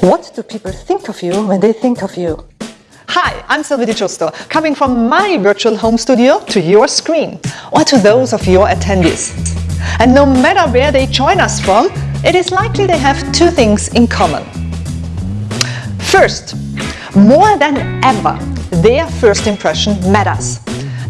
What do people think of you when they think of you? Hi, I'm Silvia Di Giusto, coming from my virtual home studio to your screen, or to those of your attendees. And no matter where they join us from, it is likely they have two things in common. First, more than ever, their first impression matters.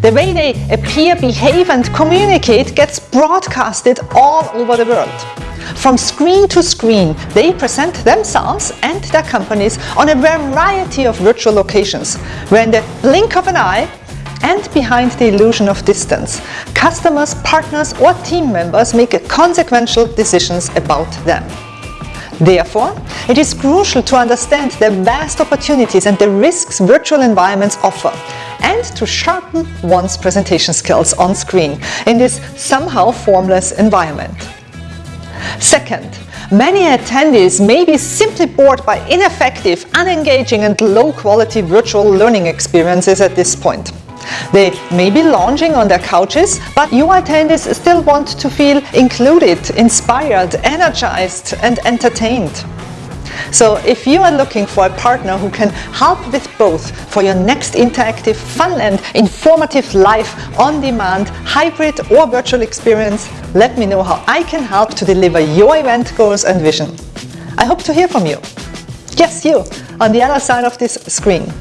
The way they appear, behave and communicate gets broadcasted all over the world. From screen to screen, they present themselves and their companies on a variety of virtual locations, where in the blink of an eye and behind the illusion of distance, customers, partners or team members make consequential decisions about them. Therefore, it is crucial to understand the vast opportunities and the risks virtual environments offer and to sharpen one's presentation skills on screen in this somehow formless environment. Second, many attendees may be simply bored by ineffective, unengaging and low-quality virtual learning experiences at this point. They may be lounging on their couches, but you attendees still want to feel included, inspired, energized and entertained. So if you are looking for a partner who can help with both for your next interactive, fun and informative live, on-demand, hybrid or virtual experience, let me know how I can help to deliver your event goals and vision. I hope to hear from you. Yes, you, on the other side of this screen.